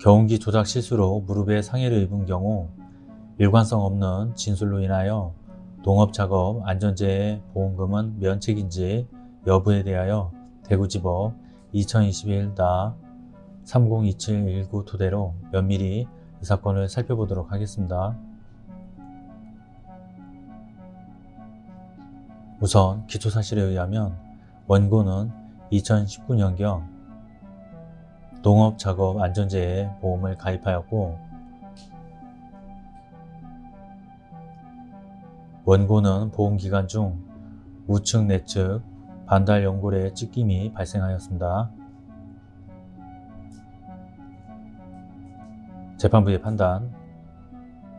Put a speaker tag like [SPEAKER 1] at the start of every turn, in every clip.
[SPEAKER 1] 경운기 조작 실수로 무릎에 상해를 입은 경우 일관성 없는 진술로 인하여 동업작업 안전재해 보험금은 면책인지 여부에 대하여 대구지법 2021-302719 토대로 면밀히 이 사건을 살펴보도록 하겠습니다. 우선 기초사실에 의하면 원고는 2019년경 농업작업 안전재해 보험을 가입하였고 원고는 보험기간 중 우측 내측 반달 연골에 찢김이 발생하였습니다. 재판부의 판단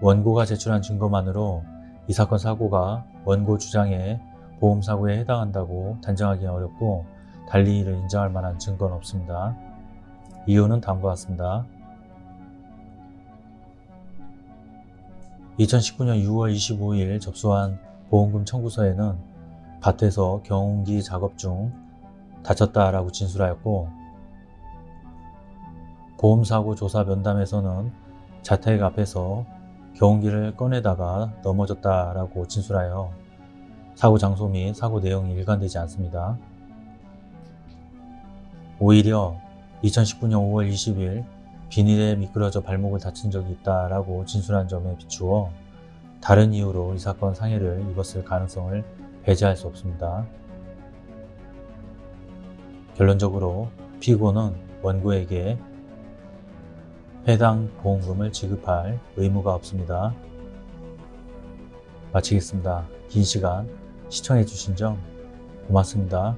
[SPEAKER 1] 원고가 제출한 증거만으로 이 사건 사고가 원고 주장의 보험사고에 해당한다고 단정하기는 어렵고 달리 이를 인정할 만한 증거는 없습니다. 이유는 다음과 같습니다. 2019년 6월 25일 접수한 보험금 청구서에는 밭에서 경운기 작업 중 다쳤다라고 진술하였고 보험사고 조사 면담에서는 자택 앞에서 경운기를 꺼내다가 넘어졌다라고 진술하여 사고 장소 및 사고 내용이 일관되지 않습니다. 오히려 2019년 5월 20일 비닐에 미끄러져 발목을 다친 적이 있다라고 진술한 점에 비추어 다른 이유로 이 사건 상해를 입었을 가능성을 배제할 수 없습니다. 결론적으로 피고는 원고에게 해당 보험금을 지급할 의무가 없습니다. 마치겠습니다. 긴 시간 시청해 주신 점 고맙습니다.